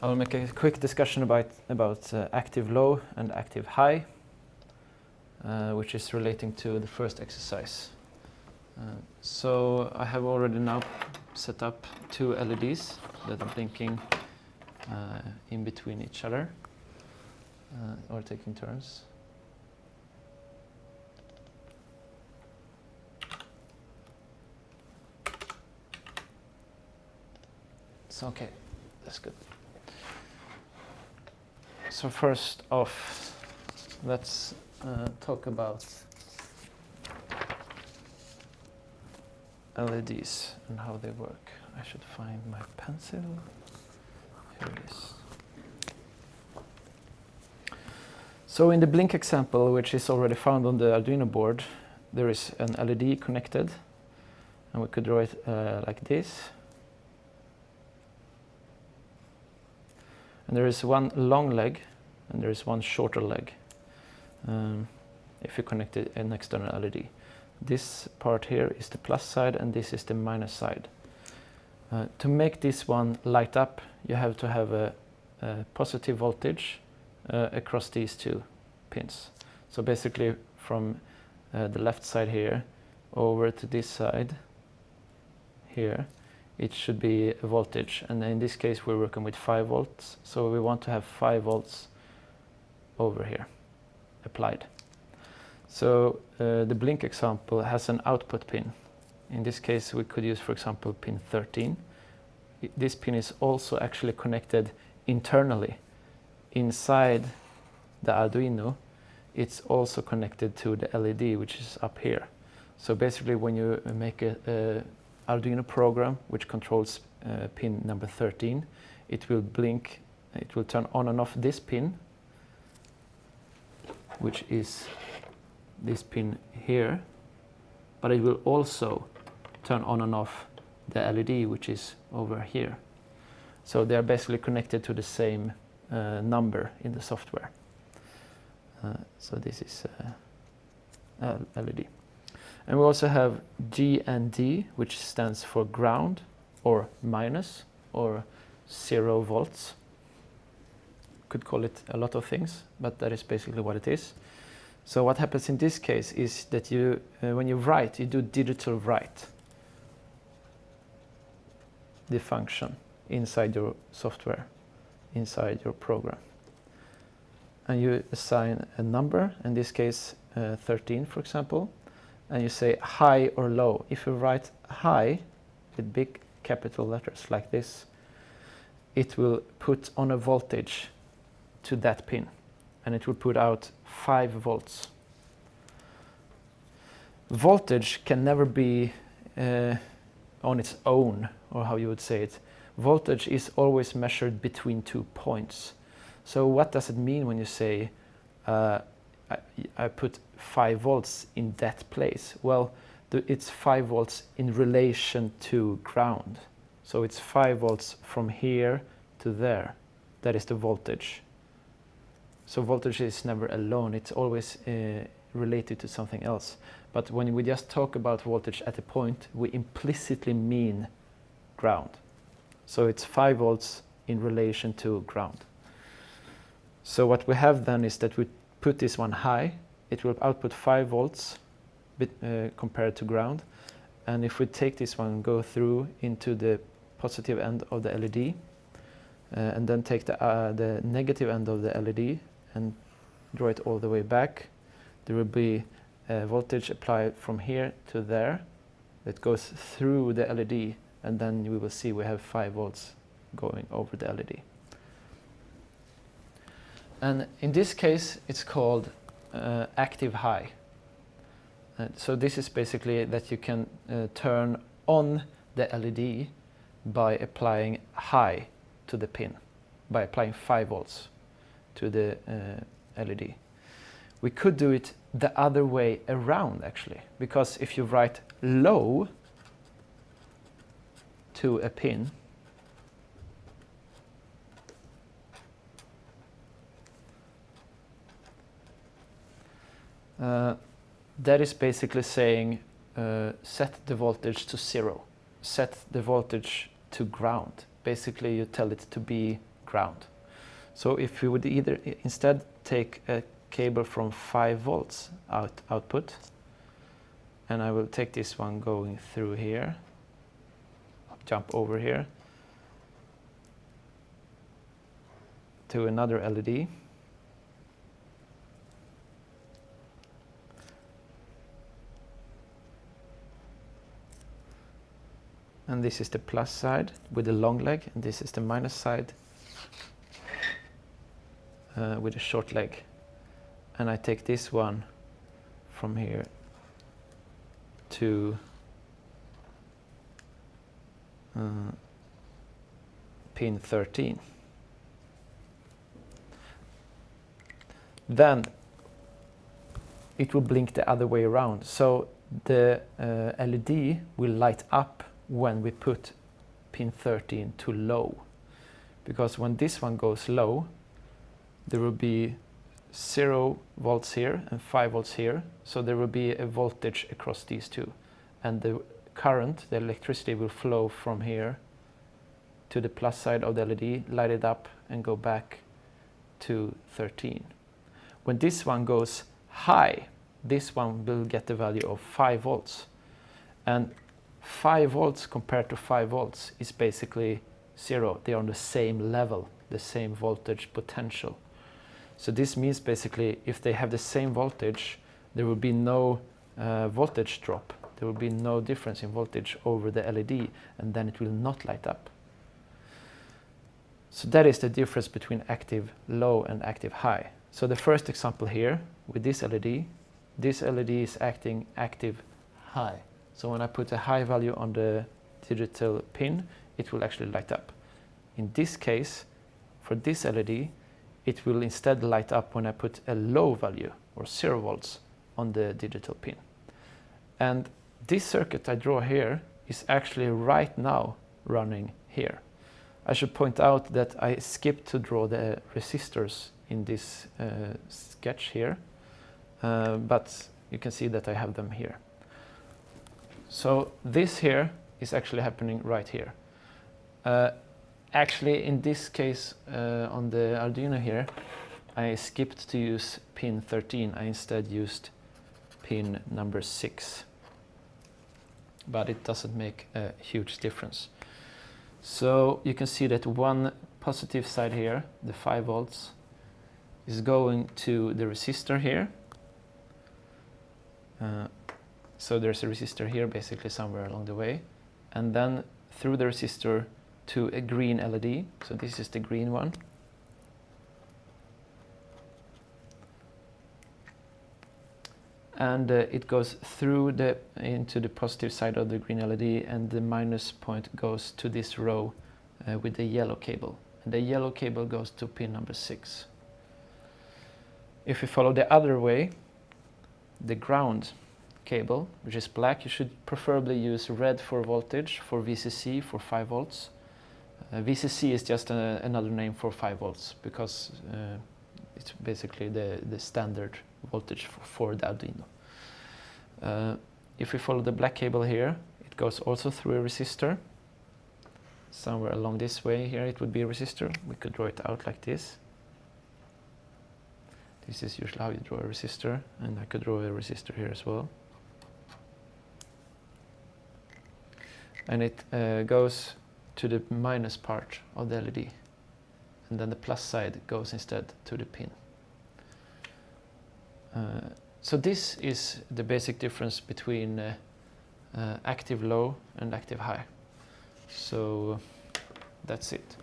I'll make a quick discussion about, about uh, active low and active high, uh, which is relating to the first exercise. Uh, so I have already now set up two LEDs that are blinking uh, in between each other uh, or taking turns. It's okay, that's good. So first off, let's uh, talk about LEDs and how they work. I should find my pencil. Here it is. So in the blink example, which is already found on the Arduino board, there is an LED connected, and we could draw it uh, like this. And there is one long leg, and there is one shorter leg, um, if you connect it, an external LED. This part here is the plus side, and this is the minus side. Uh, to make this one light up, you have to have a, a positive voltage uh, across these two pins. So basically from uh, the left side here over to this side here, it should be a voltage. And in this case, we're working with 5 volts. So we want to have 5 volts over here applied. So uh, the blink example has an output pin. In this case, we could use, for example, pin 13. This pin is also actually connected internally inside the Arduino, it's also connected to the LED, which is up here. So basically, when you make a, a Arduino program which controls uh, pin number 13, it will blink, it will turn on and off this pin, which is this pin here, but it will also turn on and off the LED, which is over here. So they are basically connected to the same uh, number in the software. Uh, so this is uh, LED. And we also have GND, which stands for ground or minus or zero volts. Could call it a lot of things, but that is basically what it is. So what happens in this case is that you, uh, when you write, you do digital write the function inside your software inside your program. And you assign a number, in this case uh, 13 for example, and you say high or low. If you write high with big capital letters like this, it will put on a voltage to that pin and it will put out 5 volts. Voltage can never be uh, on its own, or how you would say it voltage is always measured between two points. So what does it mean when you say uh, I, I, put 5 volts in that place? Well, it's 5 volts in relation to ground. So it's 5 volts from here to there. That is the voltage. So voltage is never alone, it's always uh, related to something else. But when we just talk about voltage at a point, we implicitly mean ground. So it's 5 volts in relation to ground. So what we have then is that we put this one high, it will output 5 volts bit, uh, compared to ground. And if we take this one, go through into the positive end of the LED, uh, and then take the, uh, the negative end of the LED and draw it all the way back, there will be a voltage applied from here to there that goes through the LED and then we will see we have 5 volts going over the LED. And in this case, it's called uh, active high. Uh, so this is basically that you can uh, turn on the LED by applying high to the pin, by applying 5 volts to the uh, LED. We could do it the other way around actually, because if you write low to a pin. Uh, that is basically saying uh, set the voltage to zero, set the voltage to ground. Basically you tell it to be ground. So if we would either instead take a cable from 5 volts out output and I will take this one going through here jump over here to another LED and this is the plus side with the long leg and this is the minus side uh, with a short leg. And I take this one from here to uh, pin 13 then it will blink the other way around. So the uh, LED will light up when we put pin 13 to low. Because when this one goes low there will be 0 volts here and 5 volts here so there will be a voltage across these two and the current the electricity will flow from here to the plus side of the LED light it up and go back to 13 when this one goes high this one will get the value of 5 volts and 5 volts compared to 5 volts is basically zero. They are on the same level, the same voltage potential. So this means basically if they have the same voltage, there will be no uh, voltage drop. There will be no difference in voltage over the LED and then it will not light up. So that is the difference between active low and active high. So the first example here with this LED, this LED is acting active high. So when I put a high value on the digital pin, it will actually light up. In this case, for this LED, it will instead light up when I put a low value or zero volts on the digital pin. And this circuit I draw here is actually right now running here. I should point out that I skipped to draw the resistors in this uh, sketch here, uh, but you can see that I have them here. So this here is actually happening right here. Uh, actually, in this case, uh, on the Arduino here, I skipped to use pin 13. I instead used pin number 6. But it doesn't make a huge difference. So you can see that one positive side here, the 5 volts, is going to the resistor here. Uh, so there's a resistor here basically somewhere along the way. And then through the resistor to a green LED. So this is the green one. And uh, it goes through the into the positive side of the green LED and the minus point goes to this row uh, with the yellow cable. And the yellow cable goes to pin number 6. If we follow the other way, the ground cable, which is black, you should preferably use red for voltage, for VCC for 5 volts. Uh, VCC is just a, another name for 5 volts because uh, it's basically the, the standard voltage for, for the Arduino. Uh, if we follow the black cable here, it goes also through a resistor. Somewhere along this way here it would be a resistor. We could draw it out like this. This is usually how you draw a resistor, and I could draw a resistor here as well. and it uh, goes to the minus part of the LED and then the plus side goes instead to the pin. Uh, so this is the basic difference between uh, uh active low and active high. So that's it.